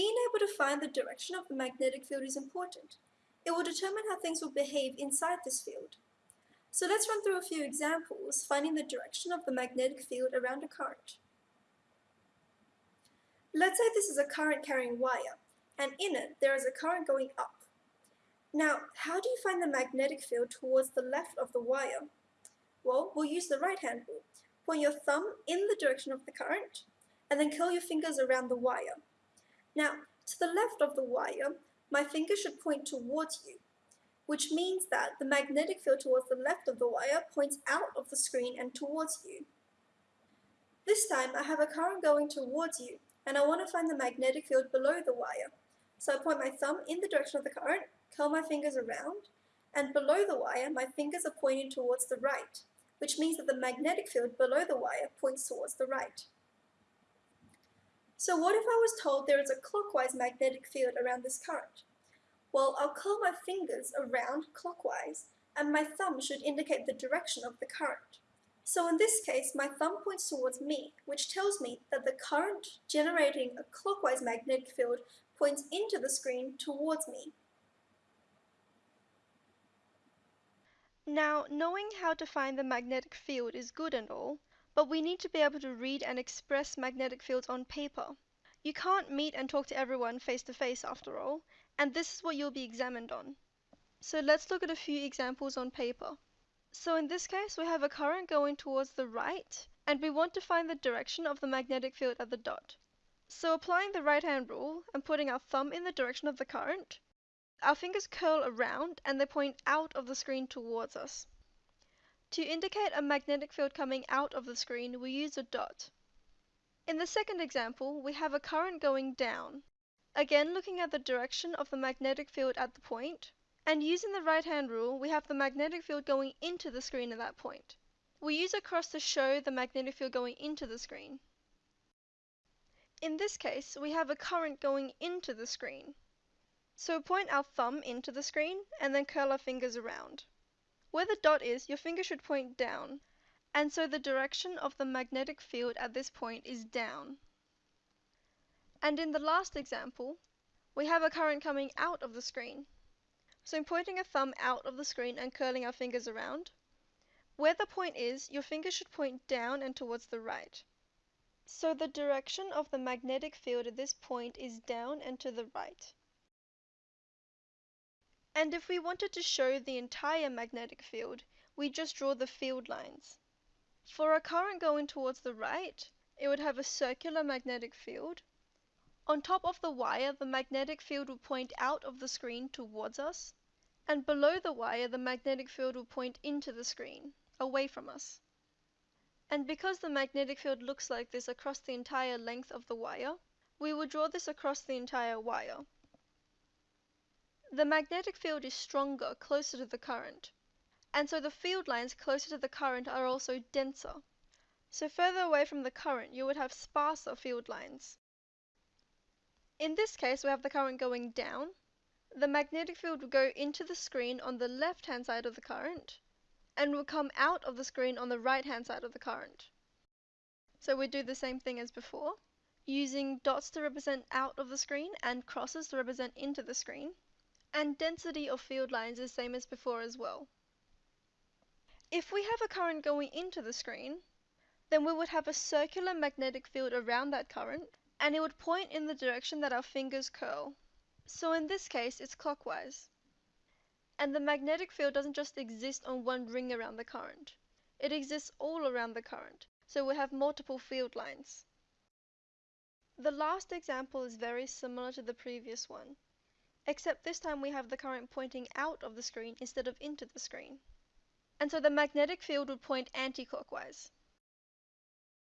being able to find the direction of the magnetic field is important. It will determine how things will behave inside this field. So let's run through a few examples, finding the direction of the magnetic field around a current. Let's say this is a current carrying wire, and in it there is a current going up. Now, how do you find the magnetic field towards the left of the wire? Well, we'll use the right hand rule. Point your thumb in the direction of the current, and then curl your fingers around the wire. Now, to the left of the wire, my finger should point towards you, which means that the magnetic field towards the left of the wire points out of the screen and towards you. This time I have a current going towards you, and I want to find the magnetic field below the wire. So I point my thumb in the direction of the current, curl my fingers around, and below the wire my fingers are pointing towards the right, which means that the magnetic field below the wire points towards the right. So what if I was told there is a clockwise magnetic field around this current? Well, I'll curl my fingers around clockwise, and my thumb should indicate the direction of the current. So in this case, my thumb points towards me, which tells me that the current generating a clockwise magnetic field points into the screen towards me. Now, knowing how to find the magnetic field is good and all, but we need to be able to read and express magnetic fields on paper. You can't meet and talk to everyone face to face after all, and this is what you'll be examined on. So let's look at a few examples on paper. So in this case, we have a current going towards the right, and we want to find the direction of the magnetic field at the dot. So applying the right hand rule and putting our thumb in the direction of the current, our fingers curl around and they point out of the screen towards us. To indicate a magnetic field coming out of the screen, we use a dot. In the second example, we have a current going down. Again, looking at the direction of the magnetic field at the point, and using the right hand rule, we have the magnetic field going into the screen at that point. We use a cross to show the magnetic field going into the screen. In this case, we have a current going into the screen. So point our thumb into the screen and then curl our fingers around. Where the dot is, your finger should point down, and so the direction of the magnetic field at this point is down. And in the last example, we have a current coming out of the screen. So I'm pointing a thumb out of the screen and curling our fingers around. Where the point is, your finger should point down and towards the right. So the direction of the magnetic field at this point is down and to the right. And if we wanted to show the entire magnetic field, we just draw the field lines. For a current going towards the right, it would have a circular magnetic field on top of the wire, the magnetic field will point out of the screen towards us, and below the wire the magnetic field will point into the screen, away from us. And because the magnetic field looks like this across the entire length of the wire, we will draw this across the entire wire. The magnetic field is stronger closer to the current, and so the field lines closer to the current are also denser. So further away from the current you would have sparser field lines. In this case, we have the current going down. The magnetic field will go into the screen on the left hand side of the current and will come out of the screen on the right hand side of the current. So we do the same thing as before, using dots to represent out of the screen and crosses to represent into the screen. And density of field lines is same as before as well. If we have a current going into the screen, then we would have a circular magnetic field around that current and it would point in the direction that our fingers curl. So in this case, it's clockwise. And the magnetic field doesn't just exist on one ring around the current. It exists all around the current, so we have multiple field lines. The last example is very similar to the previous one, except this time we have the current pointing out of the screen instead of into the screen. And so the magnetic field would point anti-clockwise.